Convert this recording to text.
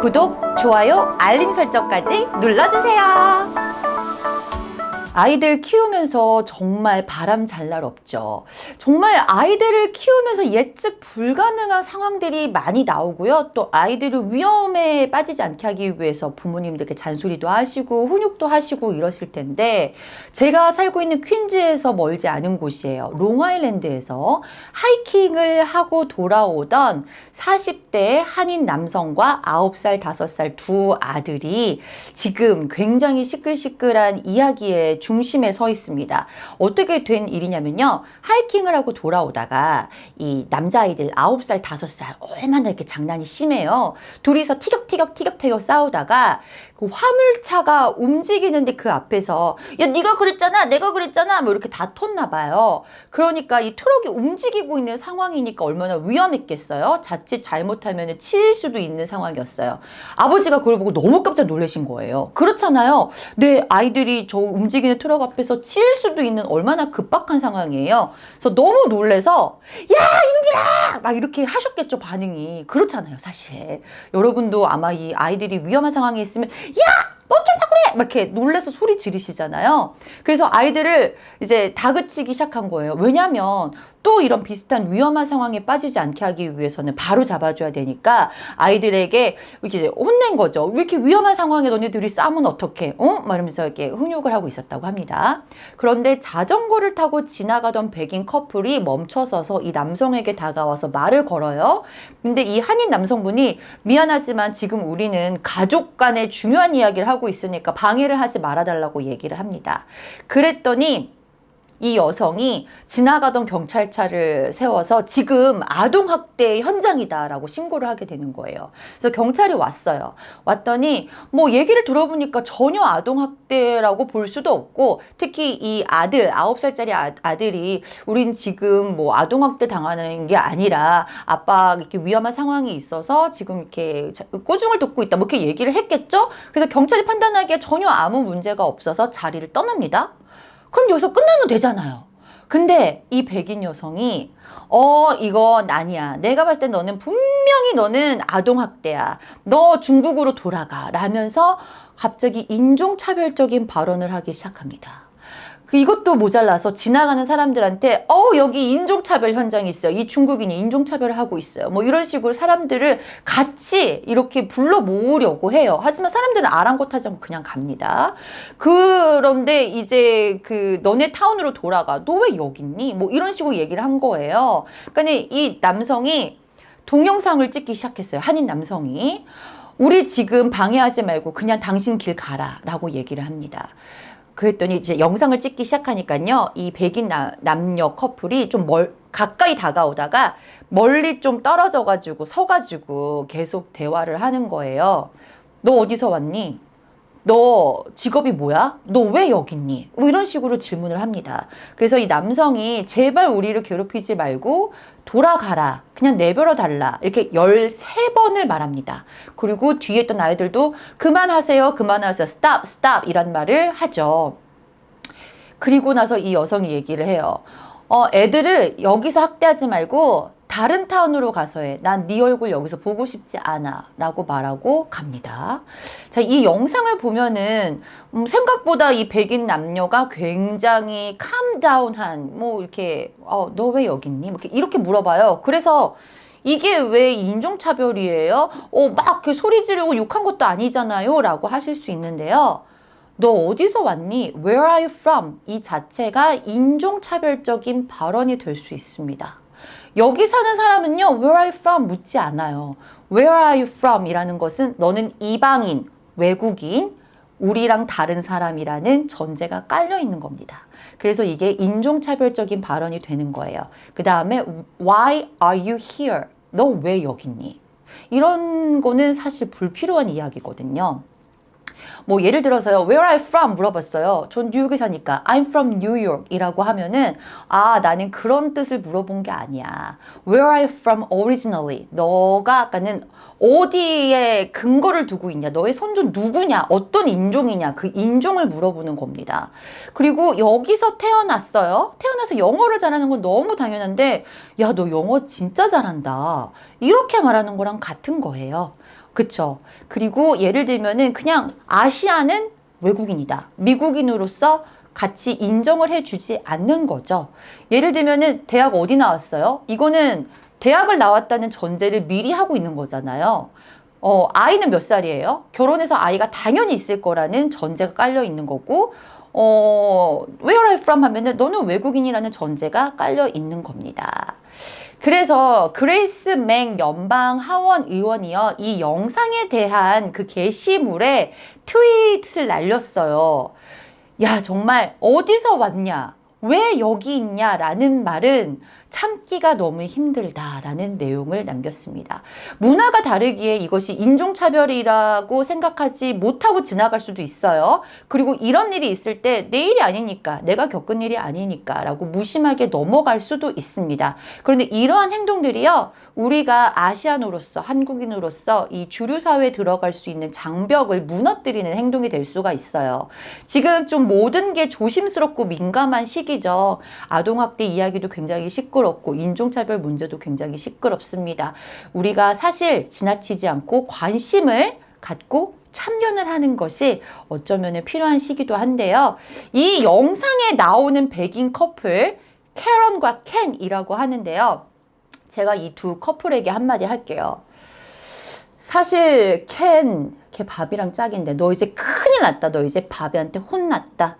구독, 좋아요, 알림 설정까지 눌러주세요. 아이들 키우면서 정말 바람 잘 날 없죠. 정말 아이들을 키우면서 예측 불가능한 상황들이 많이 나오고요. 또 아이들을 위험에 빠지지 않게 하기 위해서 부모님들께 잔소리도 하시고 훈육도 하시고 이러실 텐데 제가 살고 있는 퀸즈에서 멀지 않은 곳이에요. 롱아일랜드에서 하이킹을 하고 돌아오던 40대 한인 남성과 9살, 5살 두 아들이 지금 굉장히 시끌시끌한 이야기에 중심에 서 있습니다. 어떻게 된 일이냐면요. 하이킹을 하고 돌아오다가 이 남자아이들 9살, 5살 얼마나 이렇게 장난이 심해요. 둘이서 티격티격 티격태격 싸우다가 그 화물차가 움직이는데 그 앞에서 야 네가 그랬잖아 내가 그랬잖아 뭐 이렇게 다퉜나 봐요. 그러니까 이 트럭이 움직이고 있는 상황이니까 얼마나 위험했겠어요. 자칫 잘못하면 칠 수도 있는 상황이었어요. 아버지가 그걸 보고 너무 깜짝 놀라신 거예요. 그렇잖아요. 내 아이들이 저 움직이는 트럭 앞에서 칠 수도 있는 얼마나 급박한 상황이에요. 그래서 너무 놀래서 야 이놈들아 막 이렇게 하셨겠죠 반응이 그렇잖아요 사실 여러분도 아마 이 아이들이 위험한 상황에 있으면 야! 너 어쩌려고 그래! 막 이렇게 놀래서 소리 지르시잖아요. 그래서 아이들을 이제 다그치기 시작한 거예요. 왜냐면 또 이런 비슷한 위험한 상황에 빠지지 않게 하기 위해서는 바로 잡아줘야 되니까 아이들에게 이렇게 혼낸 거죠. 왜 이렇게 위험한 상황에 너네들이 싸면 어떡해? 어? 말하면서 이렇게 훈육을 하고 있었다고 합니다. 그런데 자전거를 타고 지나가던 백인 커플이 멈춰서서 이 남성에게 다가와서 말을 걸어요. 근데 이 한인 남성분이 미안하지만 지금 우리는 가족 간의 중요한 이야기를 하고 있으니까 방해를 하지 말아달라고 얘기를 합니다. 그랬더니 이 여성이 지나가던 경찰차를 세워서 지금 아동학대 현장이다라고 신고를 하게 되는 거예요. 그래서 경찰이 왔어요. 왔더니 뭐 얘기를 들어보니까 전혀 아동학대라고 볼 수도 없고 특히 이 아들, 아홉 살짜리 아, 아들이 우린 지금 뭐 아동학대 당하는 게 아니라 아빠 이렇게 위험한 상황이 있어서 지금 이렇게 꾸중을 듣고 있다. 뭐 이렇게 얘기를 했겠죠? 그래서 경찰이 판단하기에 전혀 아무 문제가 없어서 자리를 떠납니다. 그럼 여기서 끝나면 되잖아요. 근데 이 백인 여성이 어 이건 아니야. 내가 봤을 때 너는 분명히 너는 아동학대야. 너 중국으로 돌아가 라면서 갑자기 인종차별적인 발언을 하기 시작합니다. 그 이것도 모자라서 지나가는 사람들한테 어 여기 인종차별 현장이 있어요. 이 중국인이 인종차별을 하고 있어요. 뭐 이런 식으로 사람들을 같이 이렇게 불러 모으려고 해요. 하지만 사람들은 아랑곳하지 않고 그냥 갑니다. 그런데 이제 그 너네 타운으로 돌아가. 너 왜 여기 있니? 뭐 이런 식으로 얘기를 한 거예요. 그러니까 이 남성이 동영상을 찍기 시작했어요. 한인 남성이. 우리 지금 방해하지 말고 그냥 당신 길 가라 라고 얘기를 합니다. 그랬더니 이제 영상을 찍기 시작하니까요. 이 백인 나, 남녀 커플이 좀 멀, 가까이 다가오다가 멀리 좀 떨어져 가지고 서 가지고 계속 대화를 하는 거예요. 너 어디서 왔니? 너 직업이 뭐야? 너 왜 여기 있니? 뭐 이런 식으로 질문을 합니다. 그래서 이 남성이 제발 우리를 괴롭히지 말고 돌아가라. 그냥 내버려 달라. 이렇게 13번을 말합니다. 그리고 뒤에 있던 아이들도 그만하세요. 그만하세요. stop, stop 이란 말을 하죠. 그리고 나서 이 여성이 얘기를 해요. 어, 애들을 여기서 학대하지 말고 다른 타운으로 가서 해. 난 네 얼굴 여기서 보고 싶지 않아. 라고 말하고 갑니다. 자, 이 영상을 보면은 음, 생각보다 이 백인 남녀가 굉장히 캄다운한 뭐 이렇게 어, 너 왜 여기 있니? 뭐 이렇게, 이렇게 물어봐요. 그래서 이게 왜 인종차별이에요? 어, 막 소리 지르고 욕한 것도 아니잖아요. 라고 하실 수 있는데요. 너 어디서 왔니? Where are you from? 이 자체가 인종차별적인 발언이 될 수 있습니다. 여기 사는 사람은요. Where are you from? 묻지 않아요. Where are you from? 이라는 것은 너는 이방인, 외국인, 우리랑 다른 사람이라는 전제가 깔려 있는 겁니다. 그래서 이게 인종차별적인 발언이 되는 거예요. 그 다음에 Why are you here? 너 왜 여기 있니? 이런 거는 사실 불필요한 이야기거든요. 뭐 예를 들어서요. Where are you from? 물어봤어요. 전 뉴욕에 사니까 I'm from New York이라고 하면은 아 나는 그런 뜻을 물어본 게 아니야. Where are you from originally? 너가 아까는 어디에 근거를 두고 있냐? 너의 선조 누구냐? 어떤 인종이냐? 그 인종을 물어보는 겁니다. 그리고 여기서 태어났어요. 태어나서 영어를 잘하는 건 너무 당연한데 야 너 영어 진짜 잘한다. 이렇게 말하는 거랑 같은 거예요. 그쵸? 그리고 예를 들면은 그냥 아시아는 외국인이다. 미국인으로서 같이 인정을 해주지 않는 거죠. 예를 들면은 대학 어디 나왔어요? 이거는 대학을 나왔다는 전제를 미리 하고 있는 거잖아요. 어, 아이는 몇 살이에요? 결혼해서 아이가 당연히 있을 거라는 전제가 깔려 있는 거고, 어, where are you from 하면은 너는 외국인이라는 전제가 깔려 있는 겁니다. 그래서 그레이스 멩 연방 하원 의원이요. 이 영상에 대한 그 게시물에 트윗을 날렸어요. 야, 정말 어디서 왔냐? 왜 여기 있냐? 라는 말은 참기가 너무 힘들다라는 내용을 남겼습니다. 문화가 다르기에 이것이 인종차별이라고 생각하지 못하고 지나갈 수도 있어요. 그리고 이런 일이 있을 때 내 일이 아니니까, 내가 겪은 일이 아니니까 라고 무심하게 넘어갈 수도 있습니다. 그런데 이러한 행동들이요, 우리가 아시안으로서, 한국인으로서 이 주류사회에 들어갈 수 있는 장벽을 무너뜨리는 행동이 될 수가 있어요. 지금 좀 모든 게 조심스럽고 민감한 시기죠. 아동학대 이야기도 굉장히 시끄럽고, 인종차별 문제도 굉장히 시끄럽습니다. 우리가 사실 지나치지 않고 관심을 갖고 참견을 하는 것이 어쩌면 필요한 시기도 한데요. 이 영상에 나오는 백인 커플, 캐런과 켄이라고 하는데요. 제가 이 두 커플에게 한마디 할게요. 사실 켄, 걔 바비랑 짝인데 너 이제 큰일 났다. 너 이제 바비한테 혼났다.